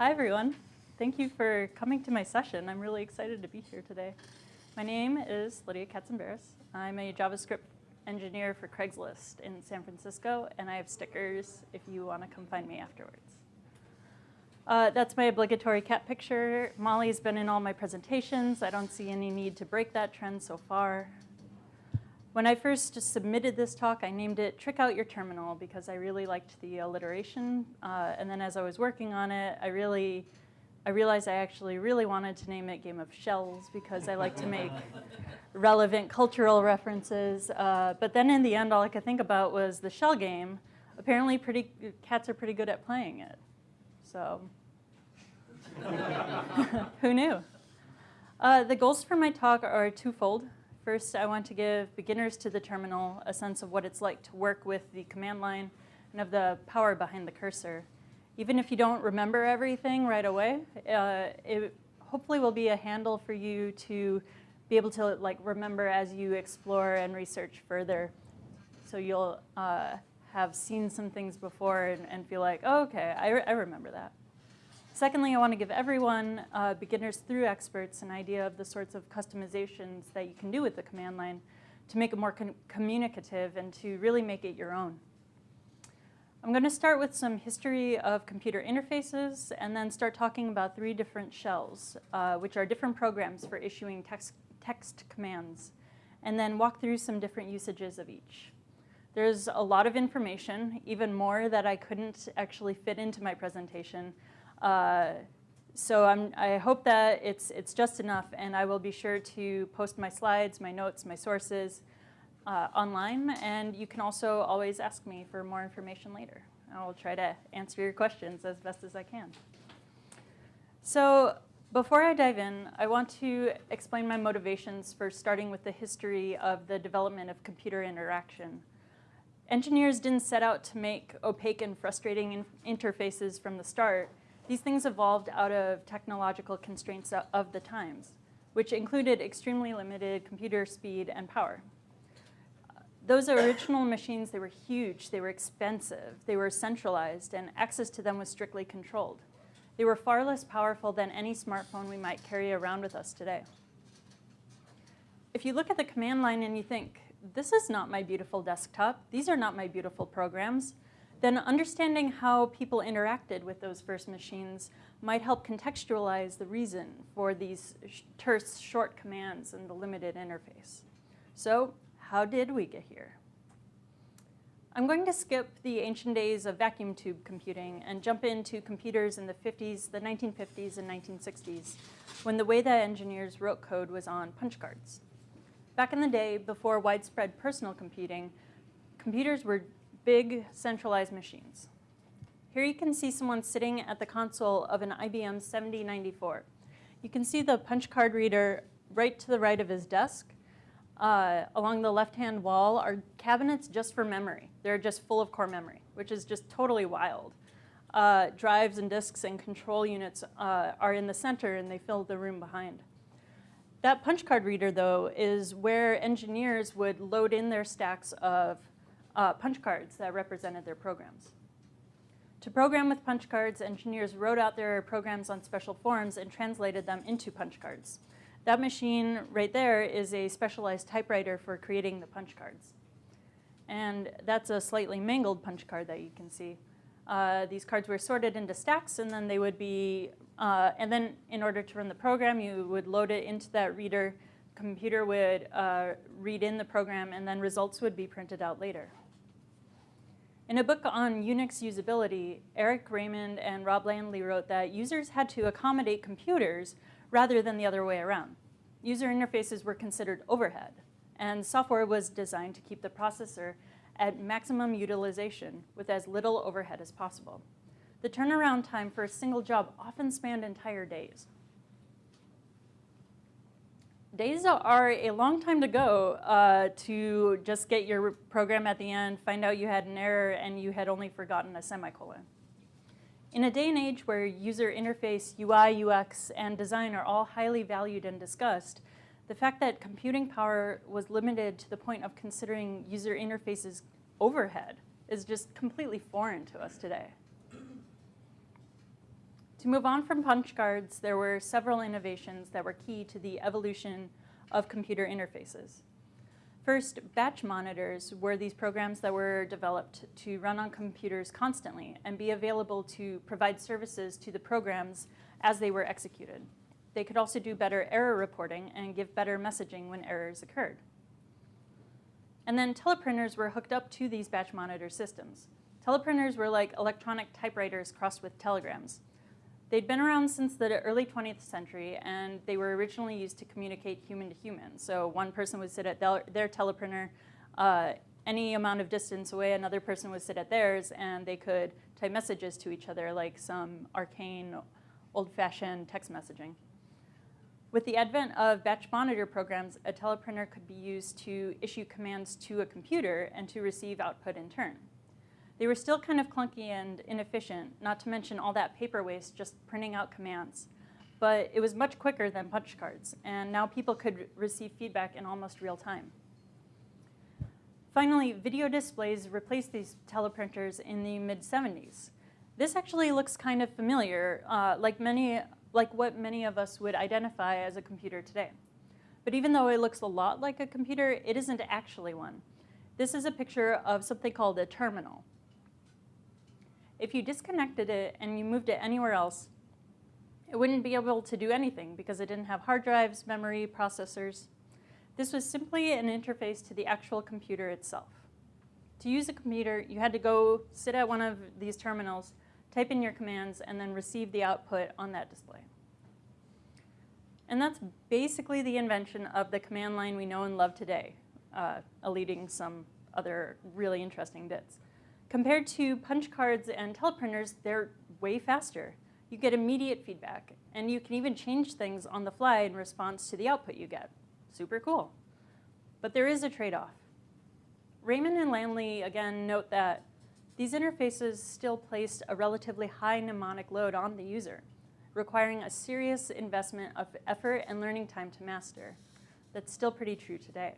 Hi, everyone. Thank you for coming to my session. I'm really excited to be here today. My name is Lydia Katsamberis. I'm a JavaScript engineer for Craigslist in San Francisco, and I have stickers if you want to come find me afterwards. Uh, that's my obligatory cat picture. Molly's been in all my presentations. I don't see any need to break that trend so far. When I first submitted this talk, I named it Trick Out Your Terminal because I really liked the alliteration. Uh, and then as I was working on it, I really, I realized I actually really wanted to name it Game of Shells because I like to make relevant cultural references. Uh, but then in the end, all I could think about was the shell game. Apparently, pretty, cats are pretty good at playing it. So who knew? Uh, the goals for my talk are twofold. First, I want to give beginners to the terminal a sense of what it's like to work with the command line and of the power behind the cursor. Even if you don't remember everything right away, uh, it hopefully will be a handle for you to be able to like remember as you explore and research further. So you'll uh, have seen some things before and, and feel like, oh, okay, I, re I remember that. Secondly, I want to give everyone, uh, beginners through experts, an idea of the sorts of customizations that you can do with the command line to make it more communicative and to really make it your own. I'm going to start with some history of computer interfaces and then start talking about three different shells, uh, which are different programs for issuing text, text commands, and then walk through some different usages of each. There's a lot of information, even more that I couldn't actually fit into my presentation, uh, so I'm, i hope that it's, it's just enough, and I will be sure to post my slides, my notes, my sources uh, online, and you can also always ask me for more information later. I will try to answer your questions as best as I can. So before I dive in, I want to explain my motivations for starting with the history of the development of computer interaction. Engineers didn't set out to make opaque and frustrating in interfaces from the start. These things evolved out of technological constraints of the times, which included extremely limited computer speed and power. Those original machines, they were huge, they were expensive, they were centralized, and access to them was strictly controlled. They were far less powerful than any smartphone we might carry around with us today. If you look at the command line and you think, this is not my beautiful desktop, these are not my beautiful programs, then understanding how people interacted with those first machines might help contextualize the reason for these terse short commands and the limited interface. So how did we get here? I'm going to skip the ancient days of vacuum tube computing and jump into computers in the 50s, the 1950s, and 1960s, when the way that engineers wrote code was on punch cards. Back in the day, before widespread personal computing, computers were big centralized machines. Here you can see someone sitting at the console of an IBM 7094. You can see the punch card reader right to the right of his desk. Uh, along the left-hand wall are cabinets just for memory. They're just full of core memory, which is just totally wild. Uh, drives and disks and control units uh, are in the center and they fill the room behind. That punch card reader, though, is where engineers would load in their stacks of uh, punch cards that represented their programs. To program with punch cards, engineers wrote out their programs on special forms and translated them into punch cards. That machine right there is a specialized typewriter for creating the punch cards. And that's a slightly mangled punch card that you can see. Uh, these cards were sorted into stacks and then they would be, uh, and then in order to run the program, you would load it into that reader. Computer would uh, read in the program and then results would be printed out later. In a book on Unix usability, Eric Raymond and Rob Landley wrote that users had to accommodate computers rather than the other way around. User interfaces were considered overhead, and software was designed to keep the processor at maximum utilization with as little overhead as possible. The turnaround time for a single job often spanned entire days days are a long time to go uh, to just get your program at the end, find out you had an error, and you had only forgotten a semicolon. In a day and age where user interface, UI, UX, and design are all highly valued and discussed, the fact that computing power was limited to the point of considering user interfaces overhead is just completely foreign to us today. To move on from punch cards, there were several innovations that were key to the evolution of computer interfaces. First, batch monitors were these programs that were developed to run on computers constantly and be available to provide services to the programs as they were executed. They could also do better error reporting and give better messaging when errors occurred. And then teleprinters were hooked up to these batch monitor systems. Teleprinters were like electronic typewriters crossed with telegrams. They'd been around since the early 20th century, and they were originally used to communicate human to human. So one person would sit at their, their teleprinter uh, any amount of distance away, another person would sit at theirs, and they could type messages to each other like some arcane, old-fashioned text messaging. With the advent of batch monitor programs, a teleprinter could be used to issue commands to a computer and to receive output in turn. They were still kind of clunky and inefficient, not to mention all that paper waste just printing out commands. But it was much quicker than punch cards, and now people could receive feedback in almost real time. Finally, video displays replaced these teleprinters in the mid-70s. This actually looks kind of familiar, uh, like, many, like what many of us would identify as a computer today. But even though it looks a lot like a computer, it isn't actually one. This is a picture of something called a terminal. If you disconnected it and you moved it anywhere else, it wouldn't be able to do anything because it didn't have hard drives, memory, processors. This was simply an interface to the actual computer itself. To use a computer, you had to go sit at one of these terminals, type in your commands, and then receive the output on that display. And that's basically the invention of the command line we know and love today, uh, eluding some other really interesting bits. Compared to punch cards and teleprinters, they're way faster. You get immediate feedback, and you can even change things on the fly in response to the output you get. Super cool. But there is a trade-off. Raymond and Landley, again, note that these interfaces still placed a relatively high mnemonic load on the user, requiring a serious investment of effort and learning time to master. That's still pretty true today.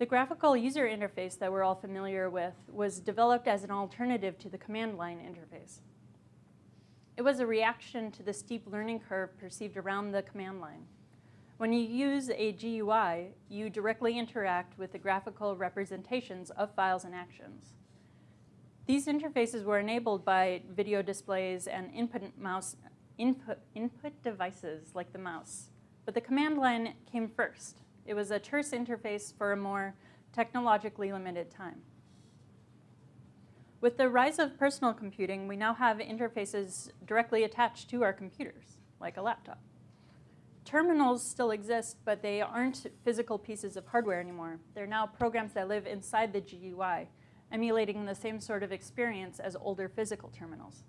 The graphical user interface that we're all familiar with was developed as an alternative to the command line interface. It was a reaction to the steep learning curve perceived around the command line. When you use a GUI, you directly interact with the graphical representations of files and actions. These interfaces were enabled by video displays and input, mouse, input, input devices like the mouse. But the command line came first. It was a terse interface for a more technologically limited time. With the rise of personal computing, we now have interfaces directly attached to our computers, like a laptop. Terminals still exist, but they aren't physical pieces of hardware anymore. They're now programs that live inside the GUI, emulating the same sort of experience as older physical terminals.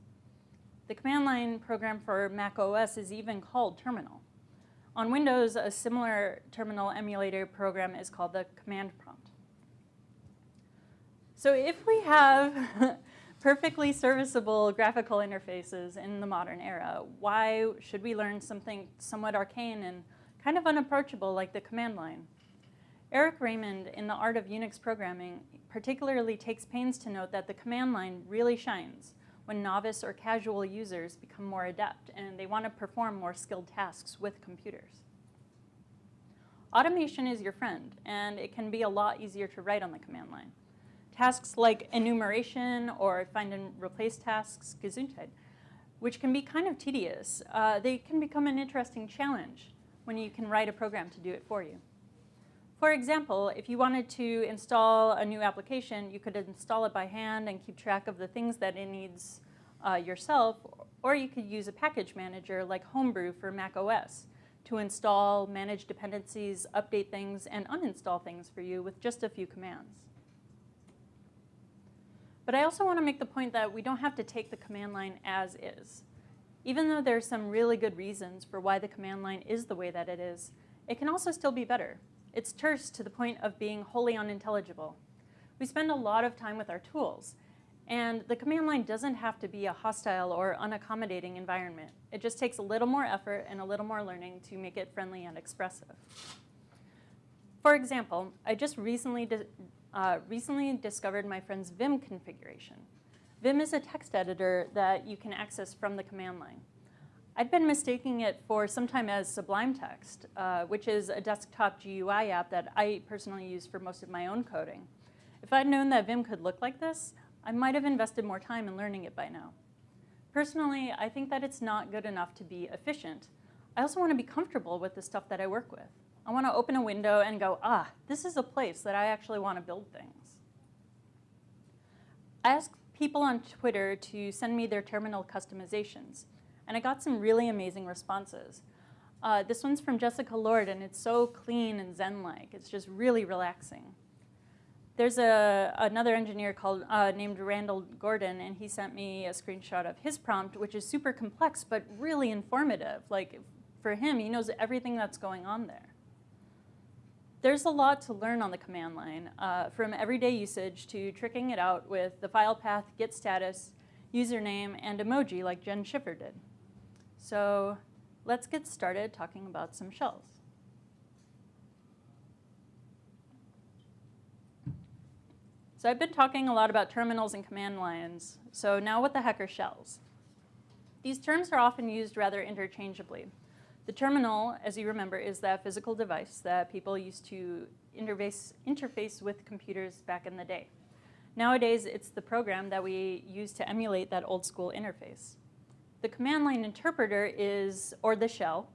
The command line program for Mac OS is even called Terminal. On Windows, a similar terminal emulator program is called the command prompt. So if we have perfectly serviceable graphical interfaces in the modern era, why should we learn something somewhat arcane and kind of unapproachable like the command line? Eric Raymond, in The Art of Unix Programming, particularly takes pains to note that the command line really shines when novice or casual users become more adept and they want to perform more skilled tasks with computers. Automation is your friend, and it can be a lot easier to write on the command line. Tasks like enumeration or find and replace tasks, Gesundheit, which can be kind of tedious, uh, they can become an interesting challenge when you can write a program to do it for you. For example, if you wanted to install a new application, you could install it by hand and keep track of the things that it needs uh, yourself, or you could use a package manager like Homebrew for Mac OS to install, manage dependencies, update things, and uninstall things for you with just a few commands. But I also want to make the point that we don't have to take the command line as is. Even though there's some really good reasons for why the command line is the way that it is, it can also still be better. It's terse to the point of being wholly unintelligible. We spend a lot of time with our tools, and the command line doesn't have to be a hostile or unaccommodating environment. It just takes a little more effort and a little more learning to make it friendly and expressive. For example, I just recently, uh, recently discovered my friend's Vim configuration. Vim is a text editor that you can access from the command line. I'd been mistaking it for some time as Sublime Text, uh, which is a desktop GUI app that I personally use for most of my own coding. If I'd known that Vim could look like this, I might have invested more time in learning it by now. Personally, I think that it's not good enough to be efficient. I also want to be comfortable with the stuff that I work with. I want to open a window and go, ah, this is a place that I actually want to build things. I ask people on Twitter to send me their terminal customizations, and I got some really amazing responses. Uh, this one's from Jessica Lord, and it's so clean and zen-like. It's just really relaxing. There's a, another engineer called, uh, named Randall Gordon, and he sent me a screenshot of his prompt, which is super complex, but really informative. Like, for him, he knows everything that's going on there. There's a lot to learn on the command line, uh, from everyday usage to tricking it out with the file path, git status, username, and emoji like Jen Schiffer did. So let's get started talking about some shells. So I've been talking a lot about terminals and command lines. So now what the heck are shells? These terms are often used rather interchangeably. The terminal, as you remember, is that physical device that people used to interface, interface with computers back in the day. Nowadays, it's the program that we use to emulate that old school interface. The command line interpreter is, or the shell,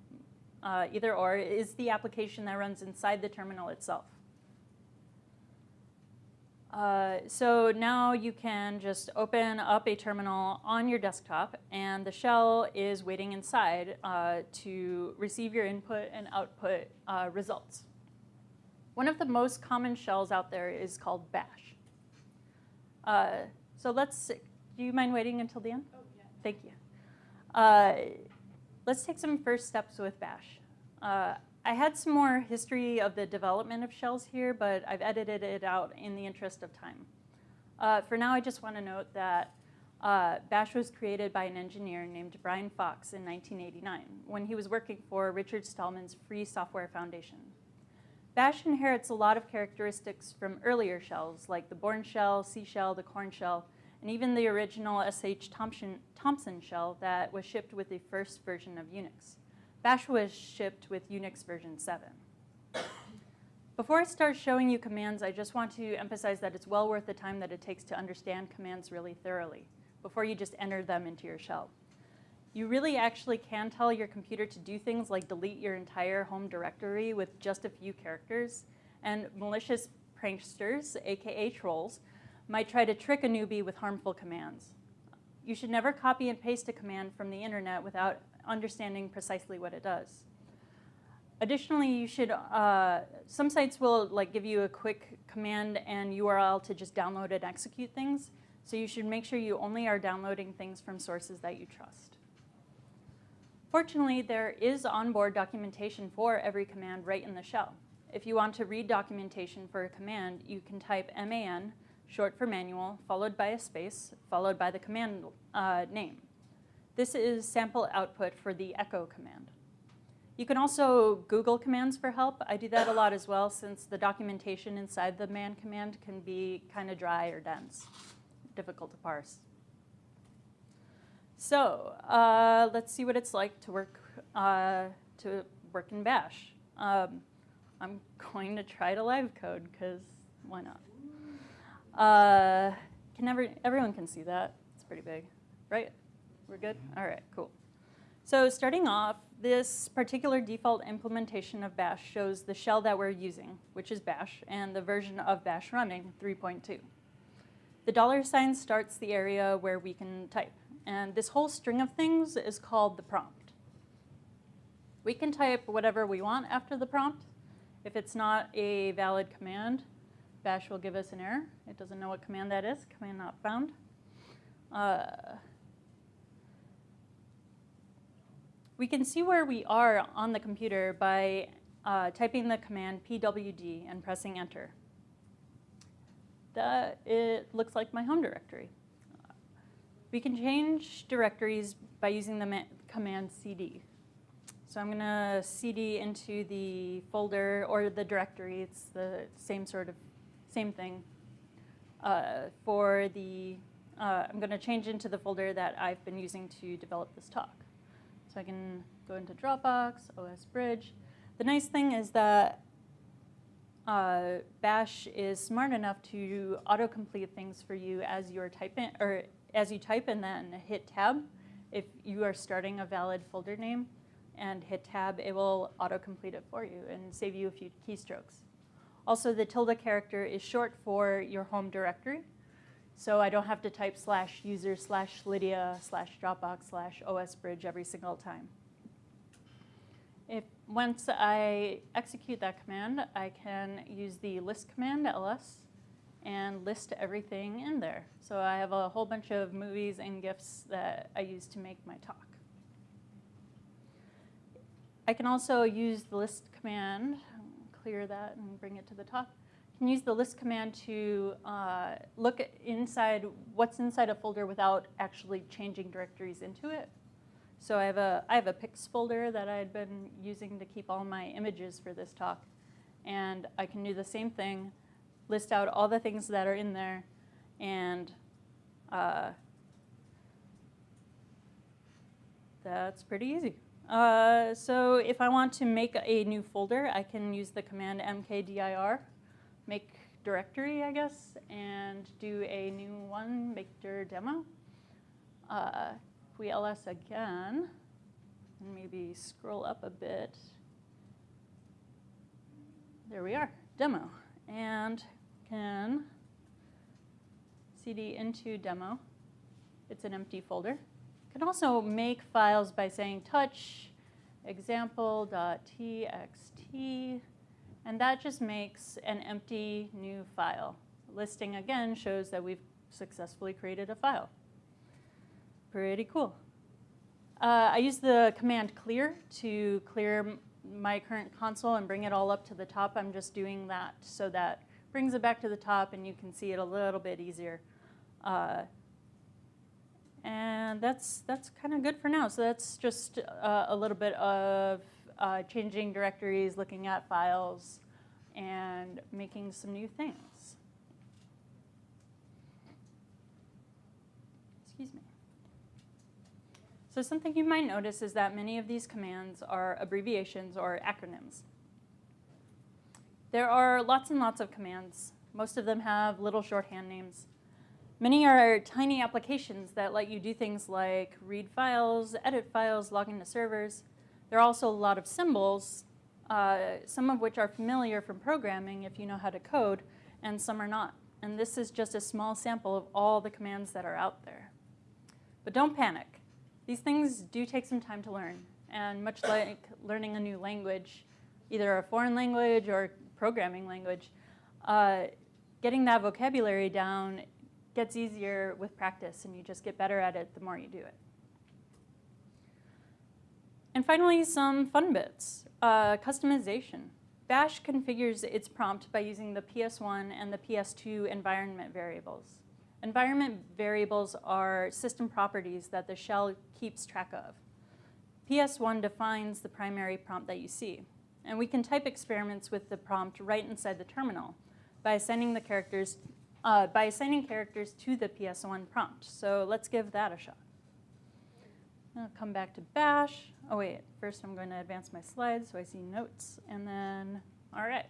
uh, either or, is the application that runs inside the terminal itself. Uh, so now you can just open up a terminal on your desktop and the shell is waiting inside uh, to receive your input and output uh, results. One of the most common shells out there is called bash. Uh, so let's, do you mind waiting until the end? Oh, yeah. Thank you. Uh, let's take some first steps with bash. I had some more history of the development of shells here, but I've edited it out in the interest of time. Uh, for now, I just want to note that uh, Bash was created by an engineer named Brian Fox in 1989 when he was working for Richard Stallman's Free Software Foundation. Bash inherits a lot of characteristics from earlier shells like the Bourne shell, C shell, the Korn shell, and even the original SH Thompson, Thompson shell that was shipped with the first version of Unix. Bash was shipped with Unix version 7. Before I start showing you commands, I just want to emphasize that it's well worth the time that it takes to understand commands really thoroughly before you just enter them into your shell. You really actually can tell your computer to do things like delete your entire home directory with just a few characters, and malicious pranksters, aka trolls, might try to trick a newbie with harmful commands. You should never copy and paste a command from the internet without understanding precisely what it does. Additionally, you should, uh, some sites will like give you a quick command and URL to just download and execute things. So you should make sure you only are downloading things from sources that you trust. Fortunately, there is onboard documentation for every command right in the shell. If you want to read documentation for a command, you can type man, short for manual, followed by a space, followed by the command uh, name. This is sample output for the echo command. You can also Google commands for help. I do that a lot as well since the documentation inside the man command can be kind of dry or dense, difficult to parse. So uh, let's see what it's like to work, uh, to work in Bash. Um, I'm going to try to live code because why not? Uh, can every, everyone can see that. It's pretty big, right? We're good? All right, cool. So starting off, this particular default implementation of bash shows the shell that we're using, which is bash, and the version of bash running, 3.2. The dollar sign starts the area where we can type, and this whole string of things is called the prompt. We can type whatever we want after the prompt. If it's not a valid command, bash will give us an error. It doesn't know what command that is, command not found. Uh, We can see where we are on the computer by uh, typing the command pwd and pressing enter. That, it looks like my home directory. We can change directories by using the command cd. So I'm going to cd into the folder or the directory. It's the same sort of, same thing uh, for the uh, I'm going to change into the folder that I've been using to develop this talk. So I can go into Dropbox, OS Bridge. The nice thing is that uh, Bash is smart enough to autocomplete things for you as you're typing, or as you type and then hit tab. If you are starting a valid folder name and hit tab, it will autocomplete it for you and save you a few keystrokes. Also, the tilde character is short for your home directory. So I don't have to type slash user slash Lydia slash Dropbox slash OSBridge every single time. If once I execute that command, I can use the list command, ls, and list everything in there. So I have a whole bunch of movies and GIFs that I use to make my talk. I can also use the list command, clear that and bring it to the top. I can use the list command to uh, look inside what's inside a folder without actually changing directories into it. So I have a, I have a pics folder that I had been using to keep all my images for this talk. And I can do the same thing, list out all the things that are in there, and uh, that's pretty easy. Uh, so if I want to make a new folder, I can use the command mkdir, make directory, I guess, and do a new one, make dir demo. Uh, if we ls again, and maybe scroll up a bit, there we are, demo. And can cd into demo. It's an empty folder. Can also make files by saying touch example.txt, and that just makes an empty new file. Listing again shows that we've successfully created a file. Pretty cool. Uh, I use the command clear to clear my current console and bring it all up to the top. I'm just doing that so that brings it back to the top and you can see it a little bit easier. Uh, and that's, that's kind of good for now. So that's just uh, a little bit of uh, changing directories, looking at files, and making some new things. Excuse me. So something you might notice is that many of these commands are abbreviations or acronyms. There are lots and lots of commands. Most of them have little shorthand names. Many are tiny applications that let you do things like read files, edit files, log into servers. There are also a lot of symbols, uh, some of which are familiar from programming if you know how to code, and some are not. And this is just a small sample of all the commands that are out there. But don't panic. These things do take some time to learn. And much like learning a new language, either a foreign language or programming language, uh, getting that vocabulary down gets easier with practice and you just get better at it the more you do it. And finally, some fun bits. Uh, customization. Bash configures its prompt by using the PS1 and the PS2 environment variables. Environment variables are system properties that the shell keeps track of. PS1 defines the primary prompt that you see. And we can type experiments with the prompt right inside the terminal by assigning the characters, uh, by assigning characters to the PS1 prompt. So let's give that a shot. I'll come back to bash. Oh wait, first I'm going to advance my slides so I see notes. And then, all right.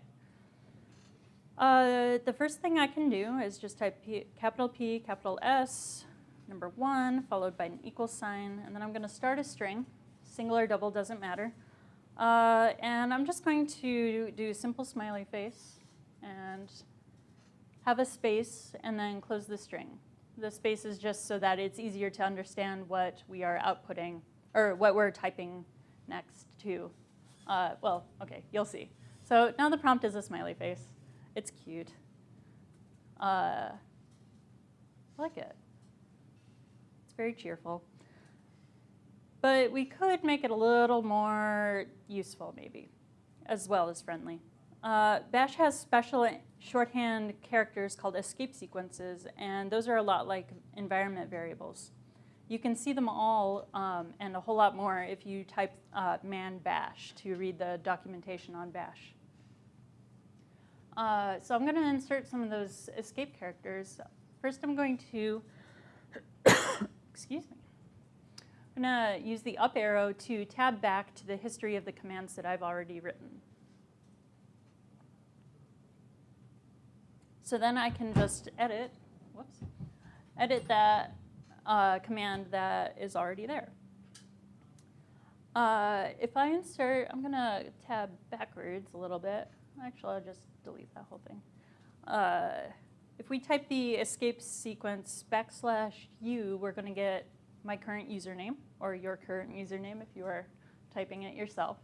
Uh, the first thing I can do is just type P, capital P, capital S, number one, followed by an equal sign, and then I'm going to start a string. Single or double doesn't matter. Uh, and I'm just going to do simple smiley face and have a space and then close the string. The space is just so that it's easier to understand what we are outputting or what we're typing next to. Uh, well, okay, you'll see. So now the prompt is a smiley face. It's cute. Uh, I like it. It's very cheerful. But we could make it a little more useful, maybe, as well as friendly. Uh, Bash has special shorthand characters called escape sequences, and those are a lot like environment variables. You can see them all um, and a whole lot more if you type uh, man bash to read the documentation on bash. Uh, so I'm going to insert some of those escape characters. First, I'm going to excuse me. I'm going to use the up arrow to tab back to the history of the commands that I've already written. So then I can just edit, whoops, edit that uh, command that is already there. Uh, if I insert, I'm going to tab backwards a little bit. Actually, I'll just delete that whole thing. Uh, if we type the escape sequence backslash u, we're going to get my current username, or your current username if you are typing it yourself.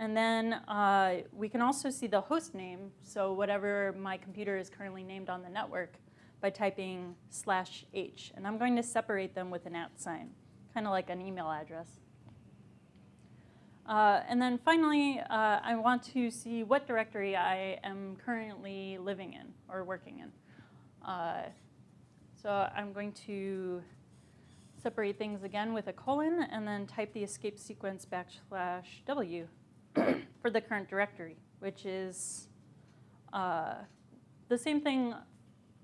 And then uh, we can also see the host name, so whatever my computer is currently named on the network, by typing slash h. And I'm going to separate them with an at sign, kind of like an email address. Uh, and then finally, uh, I want to see what directory I am currently living in or working in. Uh, so I'm going to separate things again with a colon and then type the escape sequence backslash w for the current directory, which is uh, the same thing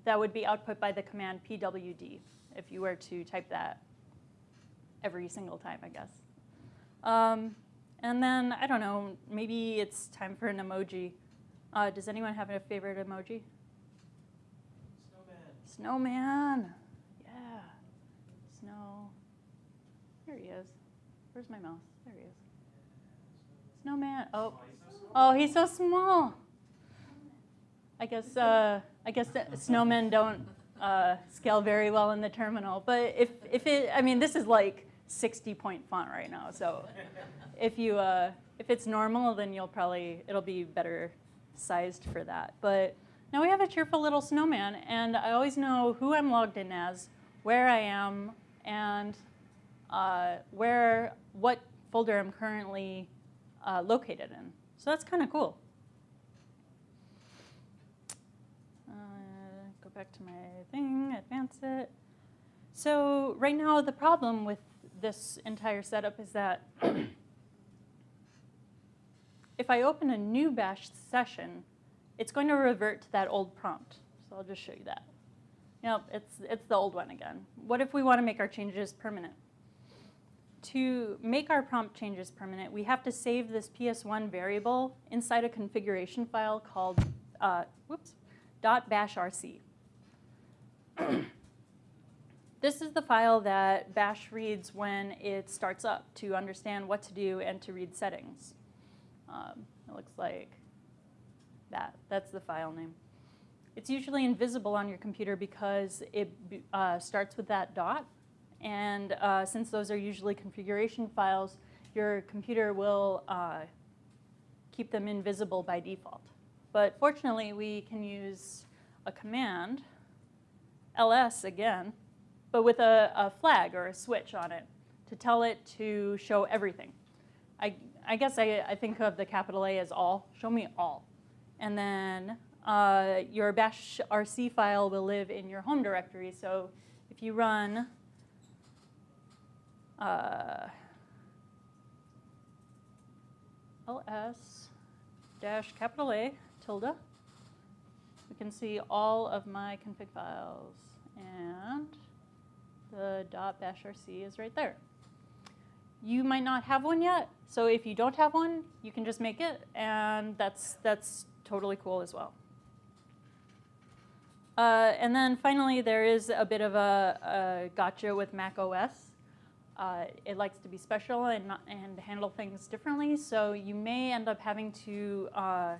that would be output by the command pwd if you were to type that every single time, I guess. Um, and then, I don't know, maybe it's time for an emoji. Uh, does anyone have a favorite emoji? Snowman. Snowman. Yeah. Snow. There he is. Where's my mouse? Is. Snowman. Oh. Oh, he's so small. I guess uh, I guess snowmen don't uh, scale very well in the terminal. But if if it, I mean, this is like 60 point font right now. So if you uh, if it's normal, then you'll probably it'll be better sized for that. But now we have a cheerful little snowman, and I always know who I'm logged in as, where I am, and uh, where what folder I'm currently uh, located in. So that's kind of cool. Uh, go back to my thing, advance it. So right now the problem with this entire setup is that if I open a new bash session, it's going to revert to that old prompt. So I'll just show you that. Yep, it's, it's the old one again. What if we want to make our changes permanent? To make our prompt changes permanent, we have to save this PS1 variable inside a configuration file called uh, whoops, .bashrc. this is the file that bash reads when it starts up to understand what to do and to read settings. Um, it looks like that. That's the file name. It's usually invisible on your computer because it uh, starts with that dot. And uh, since those are usually configuration files, your computer will uh, keep them invisible by default. But fortunately, we can use a command, ls again, but with a, a flag or a switch on it to tell it to show everything. I, I guess I, I think of the capital A as all. Show me all. And then uh, your bash rc file will live in your home directory. So if you run uh, ls dash capital A tilde, we can see all of my config files. And the dot .bashrc is right there. You might not have one yet, so if you don't have one, you can just make it, and that's, that's totally cool as well. Uh, and then finally, there is a bit of a, a gotcha with Mac OS. Uh, it likes to be special and, and handle things differently, so you may end up having to uh,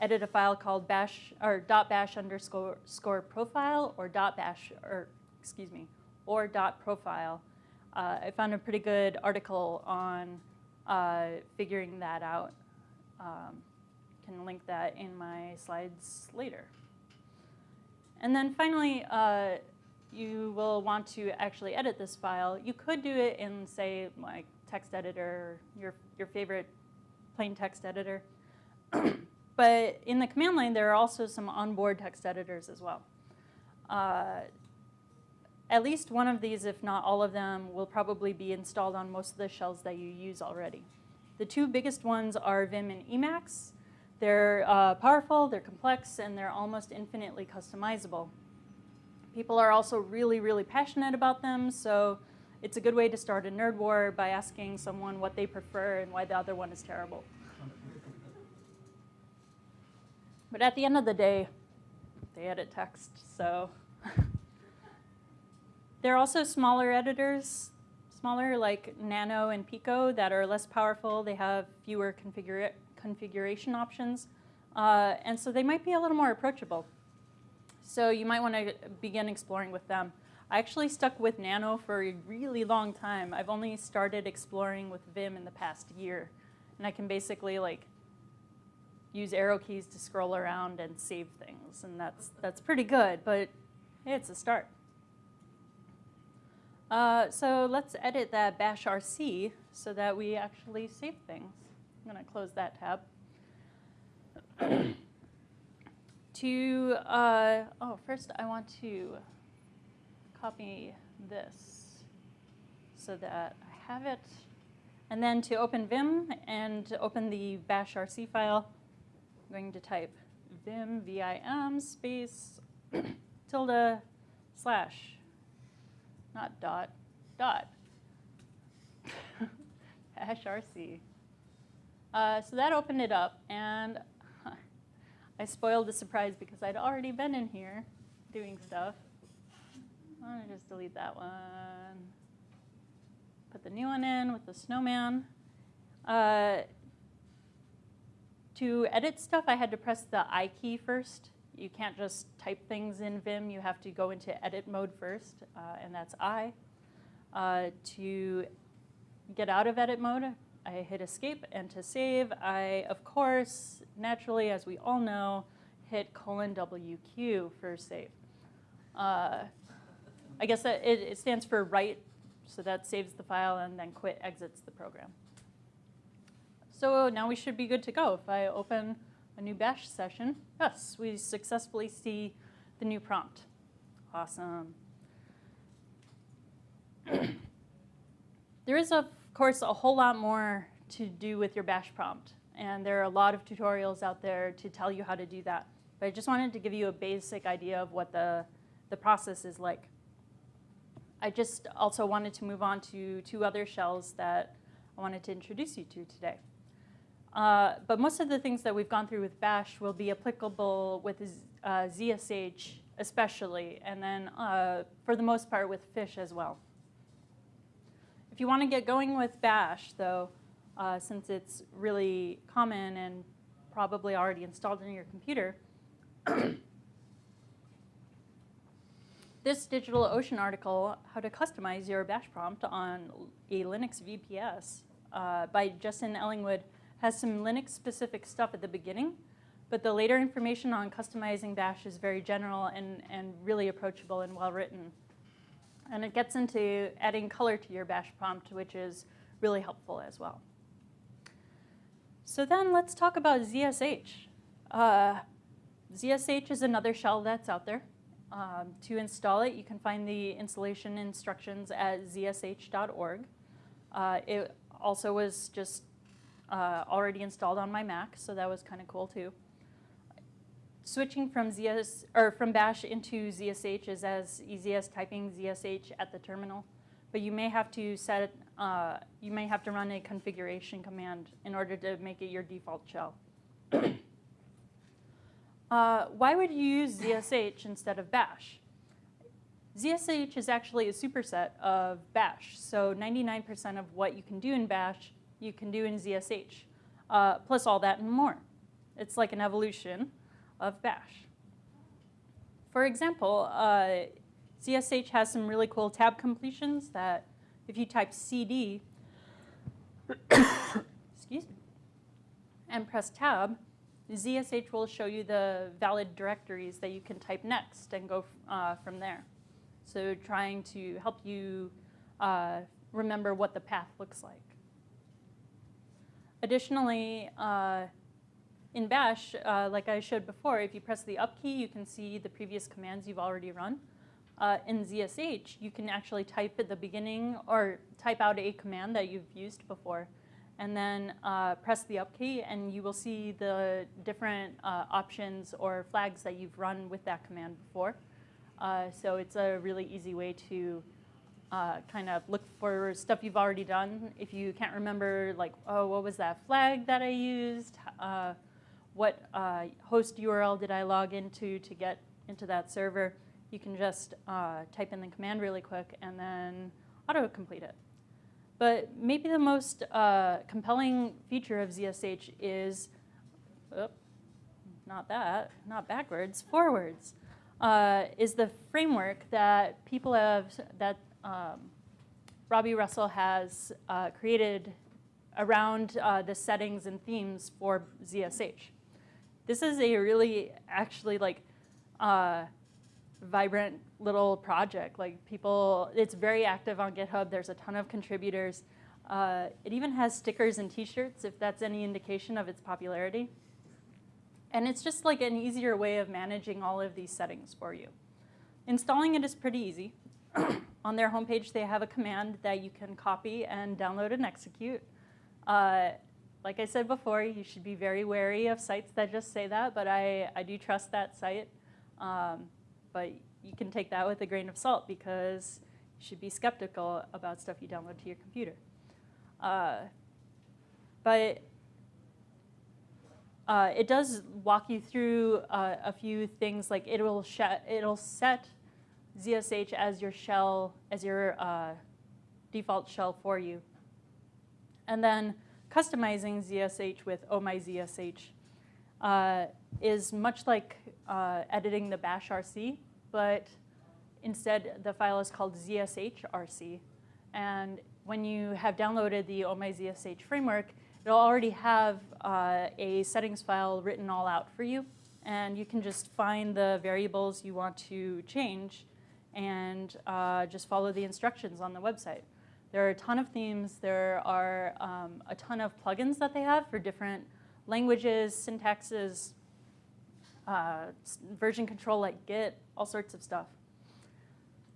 edit a file called bash or dot .bash underscore score profile or dot .bash or excuse me or dot .profile. Uh, I found a pretty good article on uh, figuring that out. Um, can link that in my slides later. And then finally, uh, you will want to actually edit this file. You could do it in, say, like text editor, your, your favorite plain text editor. but in the command line, there are also some onboard text editors as well. Uh, at least one of these, if not all of them, will probably be installed on most of the shells that you use already. The two biggest ones are Vim and Emacs. They're uh, powerful, they're complex, and they're almost infinitely customizable. People are also really, really passionate about them, so it's a good way to start a nerd war by asking someone what they prefer and why the other one is terrible. But at the end of the day, they edit text, so. there are also smaller editors, smaller like Nano and Pico that are less powerful. They have fewer configura configuration options. Uh, and so they might be a little more approachable. So you might want to begin exploring with them. I actually stuck with Nano for a really long time. I've only started exploring with Vim in the past year. And I can basically like use arrow keys to scroll around and save things. And that's, that's pretty good, but it's a start. Uh, so let's edit that bash RC so that we actually save things. I'm going to close that tab. to, uh, oh, first I want to copy this so that I have it. And then to open Vim and open the bash RC file, I'm going to type vim, V-I-M, space, tilde, slash, not dot, dot, bash RC. Uh, so that opened it up, and I spoiled the surprise because I'd already been in here doing stuff. I'm going to just delete that one. Put the new one in with the snowman. Uh, to edit stuff, I had to press the I key first. You can't just type things in Vim. You have to go into edit mode first, uh, and that's I. Uh, to get out of edit mode, I hit escape, and to save, I, of course, naturally, as we all know, hit colon WQ for save. Uh, I guess it, it stands for write, so that saves the file, and then quit exits the program. So now we should be good to go. If I open a new bash session, yes, we successfully see the new prompt. Awesome. there is, of course, a whole lot more to do with your bash prompt. And there are a lot of tutorials out there to tell you how to do that. But I just wanted to give you a basic idea of what the, the process is like. I just also wanted to move on to two other shells that I wanted to introduce you to today. Uh, but most of the things that we've gone through with Bash will be applicable with uh, ZSH especially, and then uh, for the most part with Fish as well. If you want to get going with Bash, though, uh, since it's really common and probably already installed in your computer, this DigitalOcean article, How to Customize Your Bash Prompt on a Linux VPS uh, by Justin Ellingwood has some Linux-specific stuff at the beginning, but the later information on customizing Bash is very general and, and really approachable and well-written. And it gets into adding color to your Bash prompt, which is really helpful as well. So then let's talk about ZSH. Uh, ZSH is another shell that's out there. Um, to install it, you can find the installation instructions at zsh.org. Uh, it also was just uh, already installed on my Mac, so that was kind of cool too. Switching from ZS or from Bash into ZSH is as easy as typing ZSH at the terminal, but you may have to set uh, you may have to run a configuration command in order to make it your default shell. uh, why would you use ZSH instead of Bash? ZSH is actually a superset of Bash, so 99% of what you can do in Bash you can do in ZSH, uh, plus all that and more. It's like an evolution of Bash. For example, uh, ZSH has some really cool tab completions that if you type cd, excuse me, and press tab, ZSH will show you the valid directories that you can type next and go uh, from there. So trying to help you uh, remember what the path looks like. Additionally, uh, in Bash, uh, like I showed before, if you press the up key, you can see the previous commands you've already run. Uh, in ZSH, you can actually type at the beginning or type out a command that you've used before and then uh, press the up key and you will see the different uh, options or flags that you've run with that command before. Uh, so it's a really easy way to uh, kind of look for stuff you've already done. If you can't remember, like, oh, what was that flag that I used? What uh, host URL did I log into to get into that server? You can just uh, type in the command really quick and then auto-complete it. But maybe the most uh, compelling feature of ZSH is, not that, not backwards, forwards, uh, is the framework that people have, that um, Robby Russell has uh, created around uh, the settings and themes for ZSH. This is a really actually like uh, vibrant little project. Like people, it's very active on GitHub. There's a ton of contributors. Uh, it even has stickers and t-shirts if that's any indication of its popularity. And it's just like an easier way of managing all of these settings for you. Installing it is pretty easy. On their homepage, they have a command that you can copy and download and execute. Uh, like I said before, you should be very wary of sites that just say that, but I, I do trust that site. Um, but you can take that with a grain of salt because you should be skeptical about stuff you download to your computer. Uh, but uh, it does walk you through uh, a few things like it'll, it'll set ZSH as your shell, as your uh, default shell for you. And then customizing ZSH with Oh My ZSH uh, is much like uh, editing the bash RC, but instead the file is called ZSHRC. And when you have downloaded the Oh My ZSH framework, it'll already have uh, a settings file written all out for you. And you can just find the variables you want to change and uh, just follow the instructions on the website. There are a ton of themes. There are um, a ton of plugins that they have for different languages, syntaxes, uh, version control like Git, all sorts of stuff.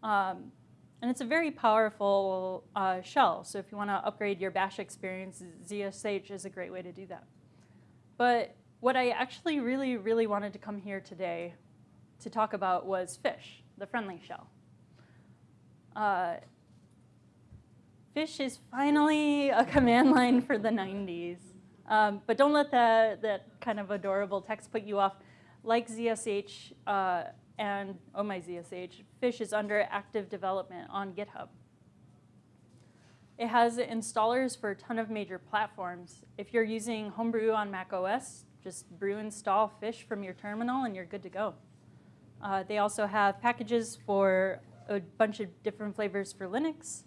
Um, and it's a very powerful uh, shell. So if you want to upgrade your bash experience, ZSH is a great way to do that. But what I actually really, really wanted to come here today to talk about was fish, the friendly shell. Uh, fish is finally a command line for the 90s. Um, but don't let that, that kind of adorable text put you off. Like ZSH, uh, and oh my ZSH, Fish is under active development on GitHub. It has installers for a ton of major platforms. If you're using Homebrew on Mac OS, just brew install Fish from your terminal and you're good to go. Uh, they also have packages for a bunch of different flavors for Linux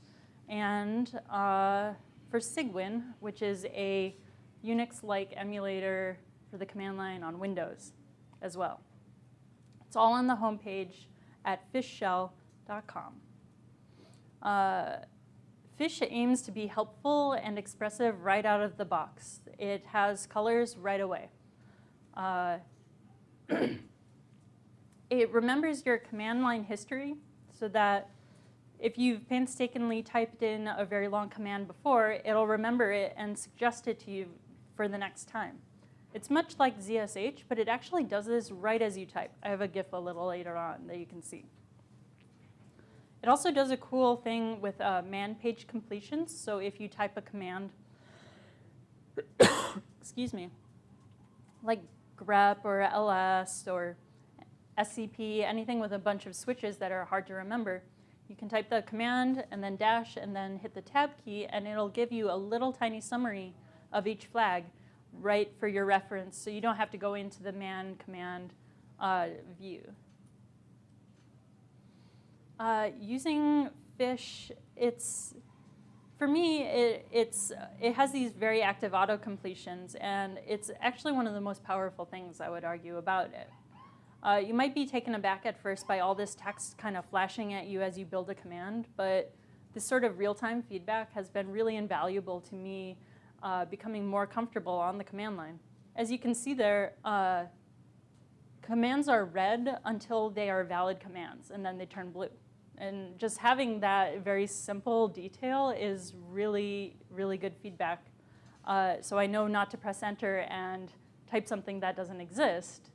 and uh, for Cygwin, which is a Unix-like emulator for the command line on Windows as well. It's all on the homepage at fishshell.com. Uh, Fish aims to be helpful and expressive right out of the box. It has colors right away. Uh, it remembers your command line history so that if you've painstakingly typed in a very long command before, it'll remember it and suggest it to you for the next time. It's much like ZSH, but it actually does this right as you type. I have a GIF a little later on that you can see. It also does a cool thing with uh, man page completions. So if you type a command, excuse me, like grep or ls or scp, anything with a bunch of switches that are hard to remember, you can type the command and then dash and then hit the tab key and it'll give you a little tiny summary of each flag right for your reference so you don't have to go into the man command uh, view. Uh, using fish, it's, for me, it, it's, it has these very active auto completions and it's actually one of the most powerful things I would argue about it. Uh, you might be taken aback at first by all this text kind of flashing at you as you build a command, but this sort of real-time feedback has been really invaluable to me uh, becoming more comfortable on the command line. As you can see there, uh, commands are red until they are valid commands, and then they turn blue. And just having that very simple detail is really, really good feedback. Uh, so I know not to press enter and type something that doesn't exist.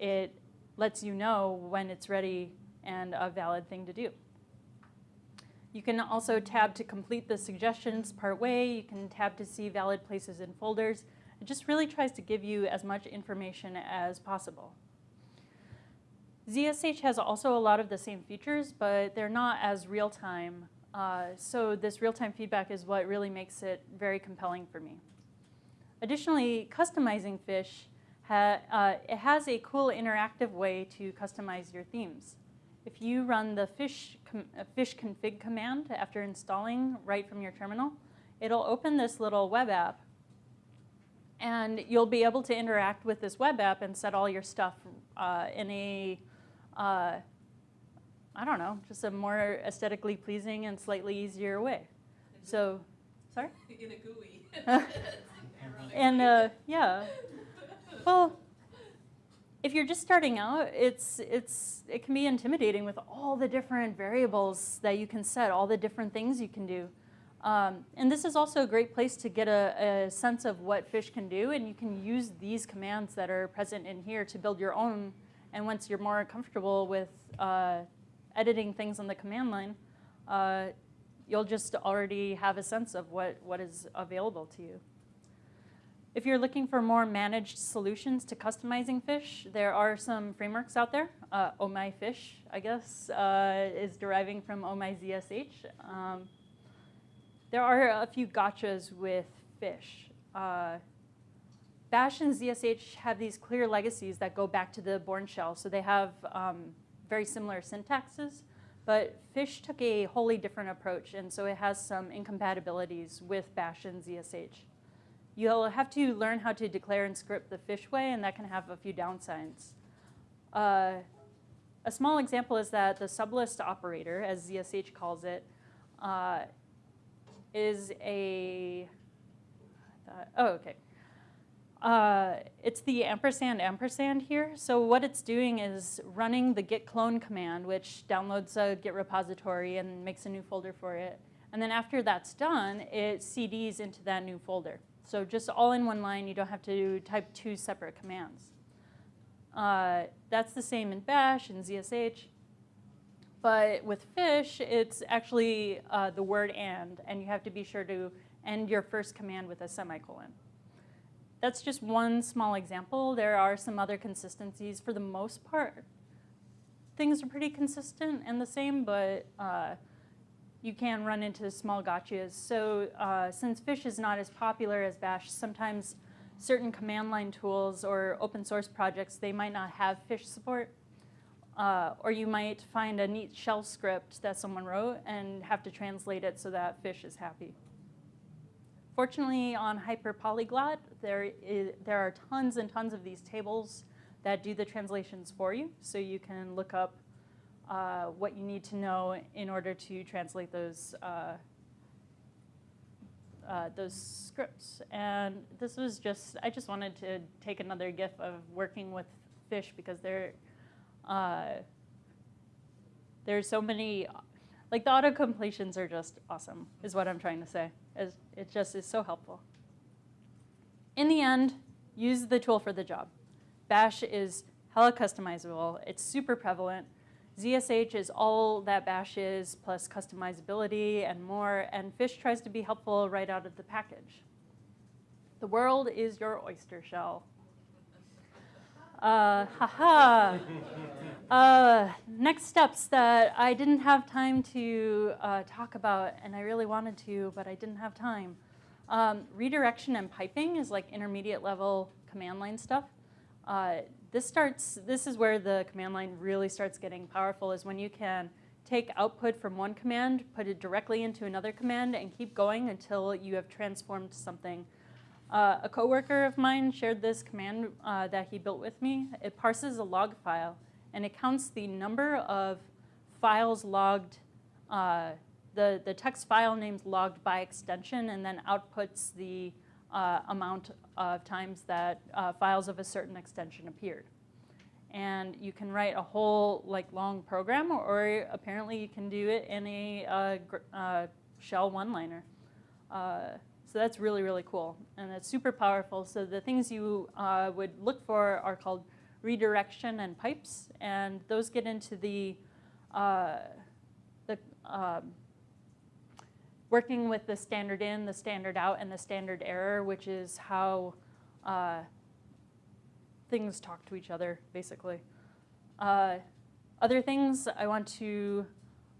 It lets you know when it's ready and a valid thing to do. You can also tab to complete the suggestions part way. You can tab to see valid places in folders. It just really tries to give you as much information as possible. ZSH has also a lot of the same features, but they're not as real-time. Uh, so this real-time feedback is what really makes it very compelling for me. Additionally, customizing Fish, ha uh, it has a cool interactive way to customize your themes. If you run the fish, uh, fish config command after installing right from your terminal, it'll open this little web app and you'll be able to interact with this web app and set all your stuff uh, in a, uh, I don't know, just a more aesthetically pleasing and slightly easier way. So, sorry? In a GUI. and uh, yeah, well, if you're just starting out, it's, it's, it can be intimidating with all the different variables that you can set, all the different things you can do. Um, and this is also a great place to get a, a, sense of what fish can do, and you can use these commands that are present in here to build your own. And once you're more comfortable with uh, editing things on the command line, uh, you'll just already have a sense of what, what is available to you. If you're looking for more managed solutions to customizing fish, there are some frameworks out there. Uh, oh My Fish, I guess, uh, is deriving from Oh My ZSH. Um, there are a few gotchas with fish. Uh, Bash and ZSH have these clear legacies that go back to the Bourne shell, so they have um, very similar syntaxes, but Fish took a wholly different approach, and so it has some incompatibilities with Bash and ZSH. You'll have to learn how to declare and script the fish way, and that can have a few downsides. Uh, a small example is that the sublist operator, as ZSH calls it, uh, is a, uh, oh, okay. Uh, it's the ampersand ampersand here. So what it's doing is running the git clone command, which downloads a Git repository and makes a new folder for it. And then after that's done, it CDs into that new folder. So just all in one line, you don't have to type two separate commands. Uh, that's the same in bash and ZSH. But with fish, it's actually uh, the word and, and you have to be sure to end your first command with a semicolon. That's just one small example. There are some other consistencies. For the most part, things are pretty consistent and the same, but uh, you can run into small gotchas. So uh, since fish is not as popular as bash, sometimes certain command line tools or open source projects, they might not have fish support. Uh, or you might find a neat shell script that someone wrote and have to translate it so that fish is happy. Fortunately, on HyperPolyglot, there, is, there are tons and tons of these tables that do the translations for you. So you can look up uh, what you need to know in order to translate those uh, uh, those scripts. And this was just, I just wanted to take another gif of working with fish because they're uh, there's so many, like the auto completions are just awesome, is what I'm trying to say. It just is so helpful. In the end, use the tool for the job. Bash is hella customizable. It's super prevalent. ZSH is all that Bash is, plus customizability and more, and Fish tries to be helpful right out of the package. The world is your oyster shell. Uh, haha. uh, next steps that I didn't have time to uh, talk about, and I really wanted to, but I didn't have time. Um, redirection and piping is like intermediate level command line stuff. This starts, this is where the command line really starts getting powerful is when you can take output from one command, put it directly into another command, and keep going until you have transformed something uh, a coworker of mine shared this command uh, that he built with me. It parses a log file, and it counts the number of files logged, uh, the, the text file names logged by extension, and then outputs the uh, amount of times that uh, files of a certain extension appeared. And you can write a whole like long program, or, or apparently you can do it in a uh, shell one-liner. So that's really, really cool. And it's super powerful. So the things you uh, would look for are called redirection and pipes. And those get into the uh, the um, working with the standard in, the standard out, and the standard error, which is how uh, things talk to each other, basically. Uh, other things I want to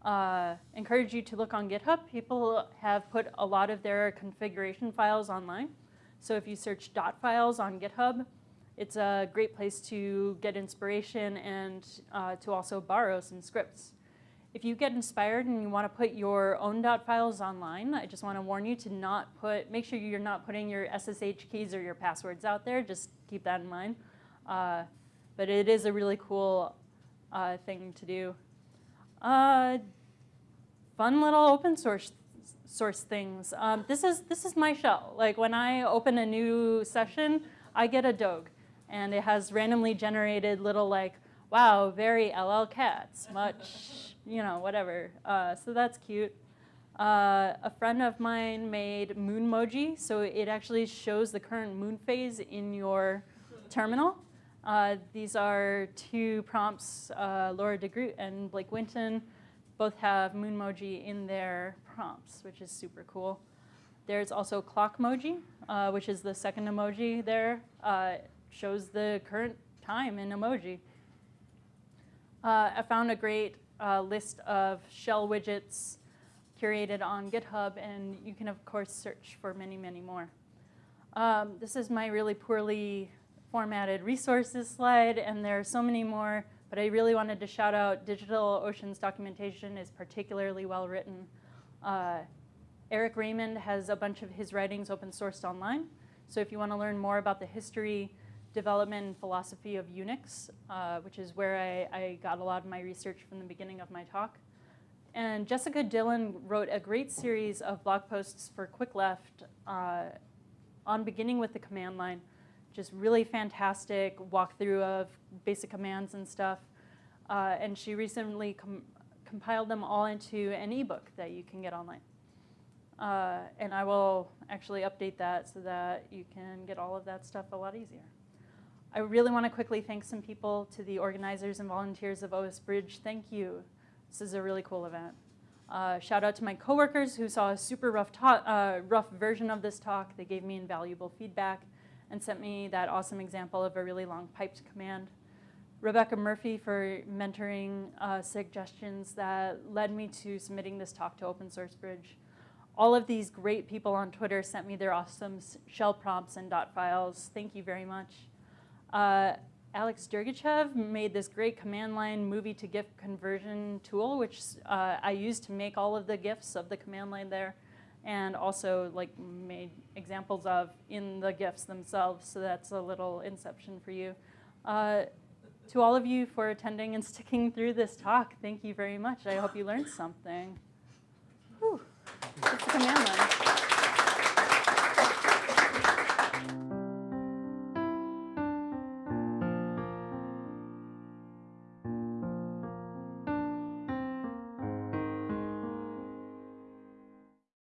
uh, encourage you to look on GitHub. People have put a lot of their configuration files online. So if you search dot files on GitHub, it's a great place to get inspiration and uh, to also borrow some scripts. If you get inspired and you want to put your own dot files online, I just want to warn you to not put, make sure you're not putting your SSH keys or your passwords out there. Just keep that in mind. Uh, but it is a really cool uh, thing to do. Uh, fun little open source source things. Um, this is this is my shell. Like when I open a new session, I get a dog, and it has randomly generated little like, wow, very LL cats, much, you know, whatever. Uh, so that's cute. Uh, a friend of mine made Moonmoji, so it actually shows the current moon phase in your terminal. Uh, these are two prompts, uh, Laura DeGroot and Blake Winton both have Moonmoji in their prompts, which is super cool. There's also Clockmoji, uh, which is the second emoji there. Uh, shows the current time in emoji. I found a great uh, list of shell widgets curated on GitHub, and you can, of course, search for many, many more. Um, this is my really poorly formatted resources slide, and there are so many more, but I really wanted to shout out DigitalOcean's documentation is particularly well written. Uh, Eric Raymond has a bunch of his writings open sourced online. So if you want to learn more about the history, development, and philosophy of Unix, uh, which is where I, I got a lot of my research from the beginning of my talk. And Jessica Dillon wrote a great series of blog posts for Quick Left uh, on beginning with the command line just really fantastic walkthrough of basic commands and stuff. Uh, and she recently com compiled them all into an ebook that you can get online. Uh, and I will actually update that so that you can get all of that stuff a lot easier. I really want to quickly thank some people to the organizers and volunteers of OS Bridge. Thank you. This is a really cool event. Uh, shout out to my coworkers who saw a super rough, uh, rough version of this talk. They gave me invaluable feedback and sent me that awesome example of a really long piped command. Rebecca Murphy for mentoring uh, suggestions that led me to submitting this talk to Open Source Bridge. All of these great people on Twitter sent me their awesome shell prompts and dot files. Thank you very much. Uh, Alex Dergachev made this great command line movie to GIF conversion tool, which uh, I used to make all of the GIFs of the command line there and also like made examples of in the GIFs themselves. So that's a little inception for you. Uh, to all of you for attending and sticking through this talk, thank you very much. I hope you learned something. Whew. That's the command line.